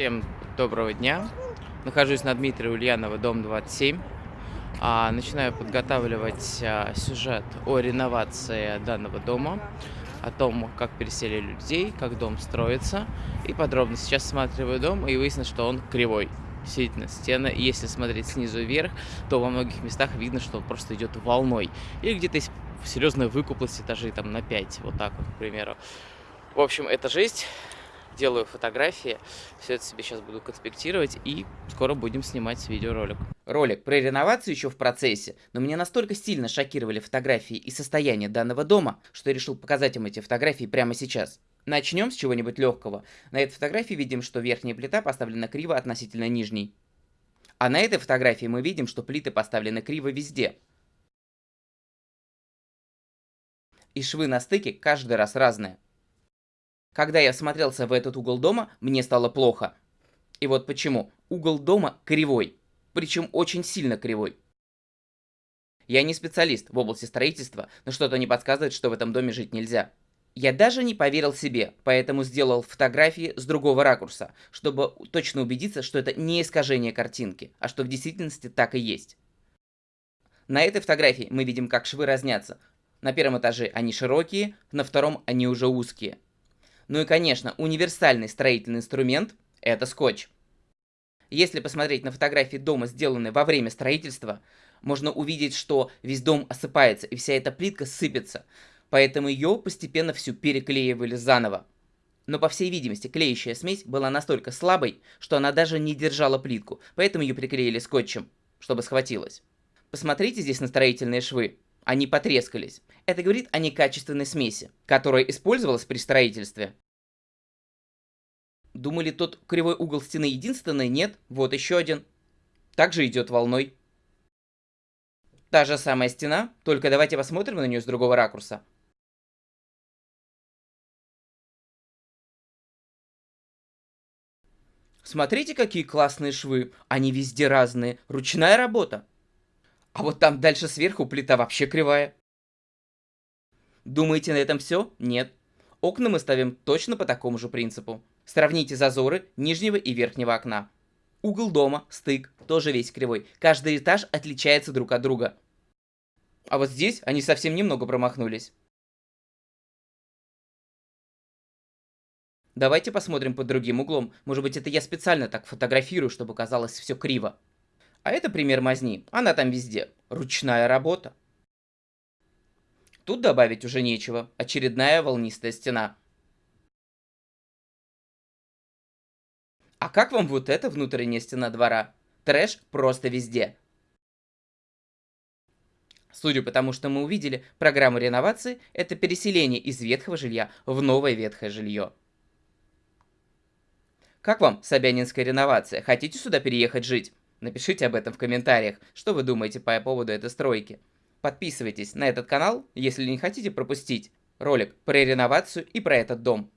Всем доброго дня. Нахожусь на Дмитрия Ульянова, дом 27. А, начинаю подготавливать а, сюжет о реновации данного дома, о том, как переселили людей, как дом строится. И подробно сейчас осматриваю дом и выяснилось, что он кривой. Действительно, стены, если смотреть снизу вверх, то во многих местах видно, что он просто идет волной. Или где-то есть серьезная выкуплость этажей там на 5, вот так вот, к примеру. В общем, это жесть делаю фотографии, все это себе сейчас буду конспектировать и скоро будем снимать видеоролик. Ролик про реновацию еще в процессе, но меня настолько сильно шокировали фотографии и состояние данного дома, что я решил показать вам эти фотографии прямо сейчас. Начнем с чего-нибудь легкого. На этой фотографии видим, что верхняя плита поставлена криво относительно нижней. А на этой фотографии мы видим, что плиты поставлены криво везде. И швы на стыке каждый раз разные. Когда я смотрелся в этот угол дома, мне стало плохо. И вот почему. Угол дома кривой. Причем очень сильно кривой. Я не специалист в области строительства, но что-то не подсказывает, что в этом доме жить нельзя. Я даже не поверил себе, поэтому сделал фотографии с другого ракурса, чтобы точно убедиться, что это не искажение картинки, а что в действительности так и есть. На этой фотографии мы видим, как швы разнятся. На первом этаже они широкие, на втором они уже узкие. Ну и, конечно, универсальный строительный инструмент – это скотч. Если посмотреть на фотографии дома, сделанные во время строительства, можно увидеть, что весь дом осыпается и вся эта плитка сыпется, поэтому ее постепенно всю переклеивали заново. Но по всей видимости клеящая смесь была настолько слабой, что она даже не держала плитку, поэтому ее приклеили скотчем, чтобы схватилась. Посмотрите здесь на строительные швы. Они потрескались. Это говорит о некачественной смеси, которая использовалась при строительстве. Думали, тот кривой угол стены единственный? Нет, вот еще один. Также идет волной. Та же самая стена, только давайте посмотрим на нее с другого ракурса. Смотрите, какие классные швы. Они везде разные. Ручная работа. А вот там дальше сверху плита вообще кривая. Думаете, на этом все? Нет. Окна мы ставим точно по такому же принципу. Сравните зазоры нижнего и верхнего окна. Угол дома, стык, тоже весь кривой. Каждый этаж отличается друг от друга. А вот здесь они совсем немного промахнулись. Давайте посмотрим под другим углом. Может быть, это я специально так фотографирую, чтобы казалось все криво. А это пример мазни. Она там везде. Ручная работа. Тут добавить уже нечего. Очередная волнистая стена. А как вам вот эта внутренняя стена двора? Трэш просто везде. Судя по тому, что мы увидели, программа реновации – это переселение из ветхого жилья в новое ветхое жилье. Как вам Собянинская реновация? Хотите сюда переехать жить? Напишите об этом в комментариях, что вы думаете по поводу этой стройки. Подписывайтесь на этот канал, если не хотите пропустить ролик про реновацию и про этот дом.